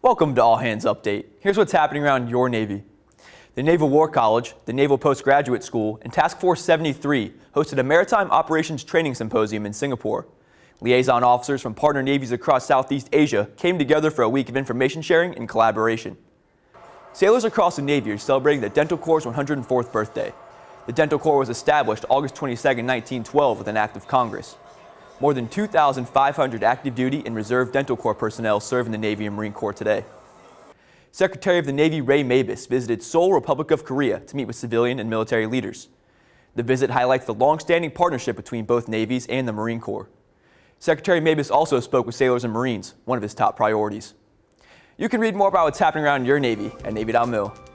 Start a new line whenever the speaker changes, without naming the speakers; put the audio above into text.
Welcome to All Hands Update. Here's what's happening around your Navy. The Naval War College, the Naval Postgraduate School, and Task Force 73 hosted a Maritime Operations Training Symposium in Singapore. Liaison officers from partner navies across Southeast Asia came together for a week of information sharing and collaboration. Sailors across the Navy are celebrating the Dental Corps' 104th birthday. The Dental Corps was established August 22, 1912 with an act of Congress. More than 2,500 active duty and reserve Dental Corps personnel serve in the Navy and Marine Corps today. Secretary of the Navy Ray Mabus visited Seoul, Republic of Korea to meet with civilian and military leaders. The visit highlights the long-standing partnership between both navies and the Marine Corps. Secretary Mabus also spoke with sailors and Marines, one of his top priorities. You can read more about what's happening around your Navy at Navy.mil.